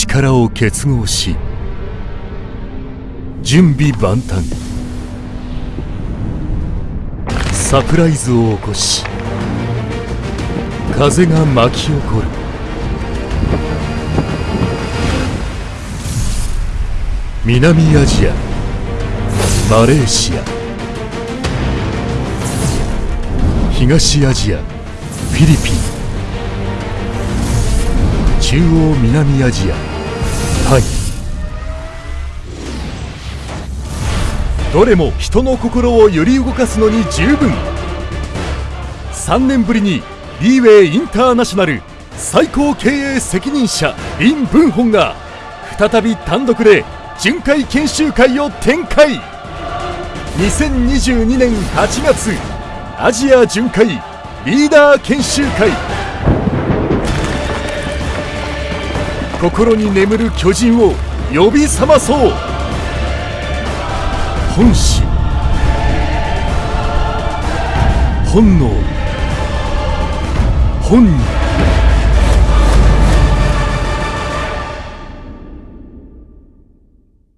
力を結合し準備万端。サプライズを起こし風が巻き起こる。南アジアマレーシア。東アジアフィリピン。中央南アジア。タイどれも人の心を揺り動かすのに十分。3年ぶりにリーウェイインターナショナル最高経営責任者リン・ブンホンが再び単独で巡回研修会を展開。2022年8月アジア巡回リーダー研修会心に眠る巨人を呼び覚まそう。本心。本能。本人。